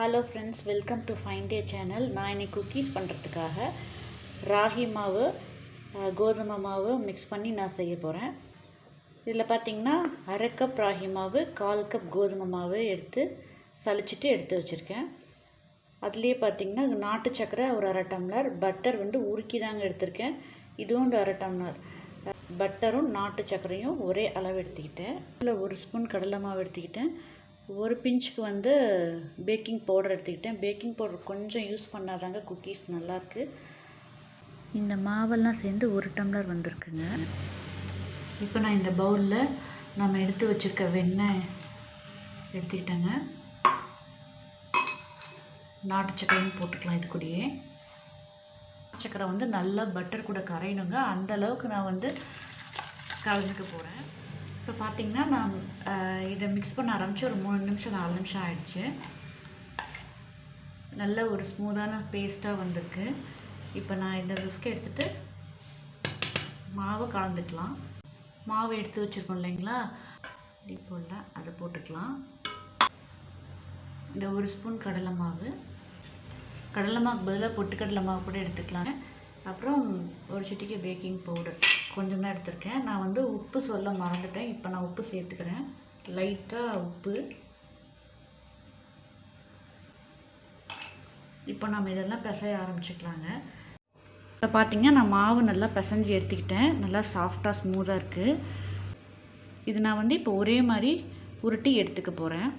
Hello friends welcome to fine day channel நான் இன்னைக்கு cookies பண்ணுறதுக்காக ராகி மாவு கோதுமை மாவு மிக்ஸ் பண்ணி நான் செய்ய போகிறேன் இதில் பார்த்தீங்கன்னா அரை கப் ராகி மாவு கால் கப் கோதுமை மாவு எடுத்து சலிச்சிட்டு எடுத்து வச்சுருக்கேன். அதுலேயே பார்த்தீங்கன்னா நாட்டு சக்கரை ஒரு அரை டம்ளர் பட்டர் வந்து உருக்கி தாங்க எடுத்திருக்கேன். இதுவும் ஒரு அரை டம்ளர். பட்டரும் நாட்டு சர்க்கரையும் ஒரே அளவு எடுத்துக்கிட்டேன். இதில் ஒரு ஸ்பூன் கடலை மாவு எடுத்துக்கிட்டேன். ஒரு பிஞ்சுக்கு வந்து பேக்கிங் பவுடர் எடுத்துக்கிட்டேன். பேக்கிங் பவுடர் கொஞ்சம் யூஸ் பண்ணாதாங்க குக்கீஸ் நல்லாயிருக்கு இந்த மாவெல்லாம் சேர்ந்து ஒரு டம்ளர் வந்திருக்குங்க. இப்போ நான் இந்த பவுலில் நம்ம எடுத்து வச்சுருக்க வெண்ணெய் எடுத்துக்கிட்டேங்க. நாட்டு சக்கரையும் போட்டுக்கலாம் இது கூடயே. சக்கரை வந்து நல்லா பட்டர் கூட கரையணுங்க. அந்த அளவுக்கு நான் வந்து கலந்துக்க போகிறேன் இப்போ பார்த்தீங்கன்னா நான் இதை மிக்ஸ் பண்ண ஆரம்பித்து ஒரு மூணு நிமிஷம் நாலு நிமிஷம் ஆயிடுச்சு. நல்ல ஒரு ஸ்மூத்தான பேஸ்ட்டாக வந்திருக்கு. இப்போ நான் இந்த ரிஸ்க் எடுத்துகிட்டு மாவை கலந்துக்கலாம். மாவு எடுத்து வச்சுருக்கோம் இல்லைங்களா? இப்போல்ல அதை போட்டுக்கலாம். இந்த ஒரு ஸ்பூன் கடலை மாவு. கடலை மாவுக்கு பதிலாக பொட்டுக்கடலை மாவு கூட எடுத்துக்கலாம் அப்புறம் ஒரு சிட்டிக்கு பேக்கிங் பவுடர் கொஞ்சம் தான் எடுத்திருக்கேன். நான் வந்து உப்பு சொல்ல மறந்துட்டேன். இப்போ நான் உப்பு சேர்த்துக்கிறேன். லைட்டாக உப்பு. இப்போ நம்ம இதெல்லாம் பிசைய ஆரம்பிச்சுக்கலாங்க. இப்போ பார்த்தீங்கன்னா நான் மாவு நல்லா பிசைஞ்சு எடுத்துக்கிட்டேன். நல்லா சாஃப்டாக ஸ்மூத்தாக இருக்குது இது நான் வந்து இப்போ ஒரே மாதிரி உருட்டி எடுத்துக்க போகிறேன்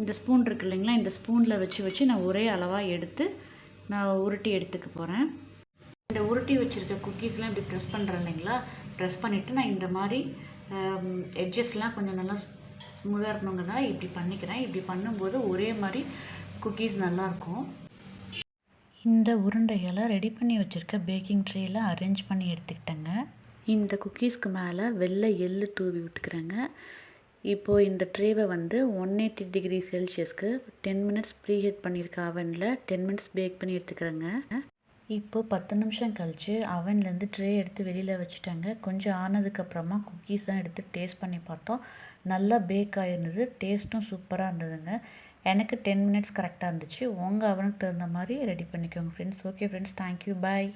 இந்த ஸ்பூன் இருக்கு இல்லைங்களா? இந்த ஸ்பூனில் வச்சு வச்சு நான் ஒரே அளவாக எடுத்து நான் உருட்டி எடுத்துக்க போகிறேன் இந்த உருட்டி வச்சுருக்க குக்கீஸ்லாம் இப்படி ப்ரெஸ் பண்ணுறேன் இல்லைங்களா? ப்ரெஸ் பண்ணிவிட்டு நான் இந்த மாதிரி எட்ஜஸ்லாம் கொஞ்சம் நல்லா ஸ்மூதாக இருக்கணுங்கிறதுனால இப்படி பண்ணிக்கிறேன். இப்படி பண்ணும்போது ஒரே மாதிரி குக்கீஸ் நல்லாயிருக்கும். இந்த உருண்டைகளை ரெடி பண்ணி வச்சுருக்க பேக்கிங் ட்ரேயில் அரேஞ்ச் பண்ணி எடுத்துக்கிட்டேங்க. இந்த குக்கீஸ்க்கு மேலே வெள்ளை எள்ளு தூவி விட்டுக்கிறேங்க. இப்போது இந்த ட்ரேவை வந்து ஒன் எயிட்டி டிகிரி செல்சியஸ்க்கு டென் மினிட்ஸ் ப்ரீஹீட் பண்ணியிருக்க அவனில் டென் மினிட்ஸ் பேக் பண்ணி எடுத்துக்கிறேங்க. இப்போது பத்து நிமிஷம் கழித்து அவன்லேருந்து ட்ரே எடுத்து வெளியில் வச்சுட்டாங்க. கொஞ்சம் ஆனதுக்கப்புறமா குக்கீஸ் தான் எடுத்து டேஸ்ட் பண்ணி பார்த்தோம். நல்லா பேக் ஆகிருந்தது டேஸ்ட்டும் சூப்பராக இருந்ததுங்க. எனக்கு டென் மினிட்ஸ் கரெக்டாக இருந்துச்சு. உங்கள் அவனுக்கு தகுந்த மாதிரி ரெடி பண்ணிக்கோங்க friends okay friends thank you bye